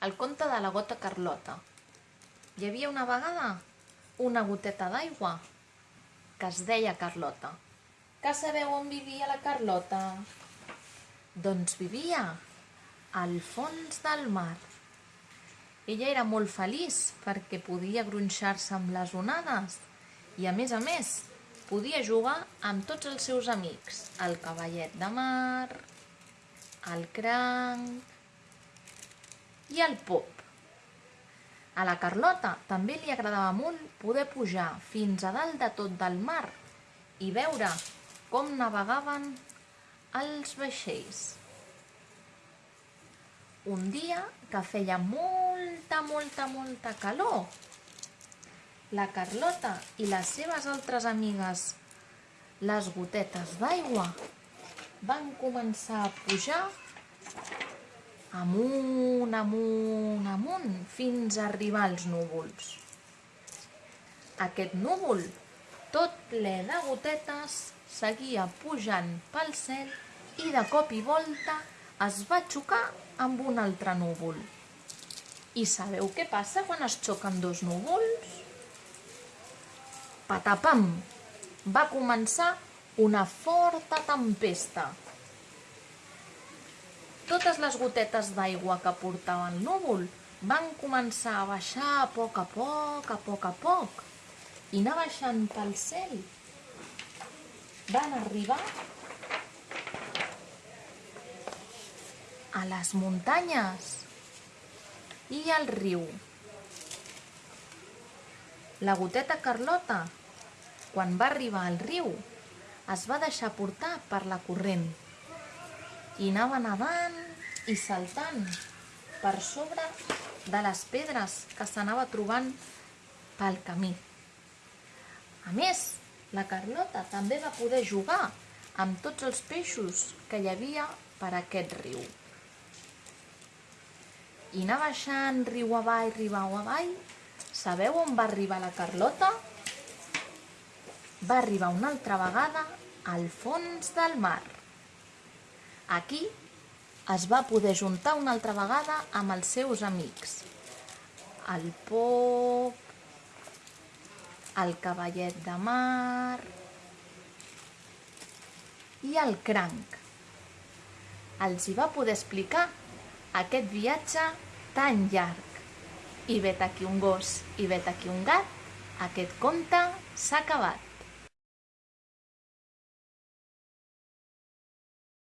El conte de la gota Carlota. Hi havia una vegada una goteta d'aigua que es deia Carlota. Que sabeu on vivia la Carlota? Doncs vivia al fons del mar. Ella era molt feliç perquè podia gronxar-se amb les onades i, a més a més, podia jugar amb tots els seus amics, el cavallet de mar, el cranc i el pop. A la Carlota també li agradava molt poder pujar fins a dalt de tot del mar i veure com navegaven els vaixells. Un dia que feia molta, molta, molta calor, la Carlota i les seves altres amigues, les gotetes d'aigua, van començar a pujar amunt, amunt, amunt, fins a arribar als núvols. Aquest núvol, tot ple de gotetes, seguia pujant pel cel i de cop i volta es va xocar amb un altre núvol. I sabeu què passa quan es xoquen dos núvols? Patapam! Va començar una forta tempesta. Totes les gotetes d'aigua que portava el núvol van començar a baixar a poc a poc, a poc a poc, i anar baixant pel cel. Van arribar a les muntanyes i al riu. La goteta Carlota, quan va arribar al riu, es va deixar portar per la corrent i anava nedant i saltant per sobre de les pedres que s'anava trobant pel camí. A més, la Carlota també va poder jugar amb tots els peixos que hi havia per aquest riu. I anar baixant riu avall, riu avall, sabeu on va arribar la Carlota? Va arribar una altra vegada al fons del mar. Aquí es va poder juntar una altra vegada amb els seus amics. El pop, el cavallet de mar i el cranc. Els hi va poder explicar aquest viatge tan llarg. I vet aquí un gos i vet aquí un gat, aquest conte s'ha acabat.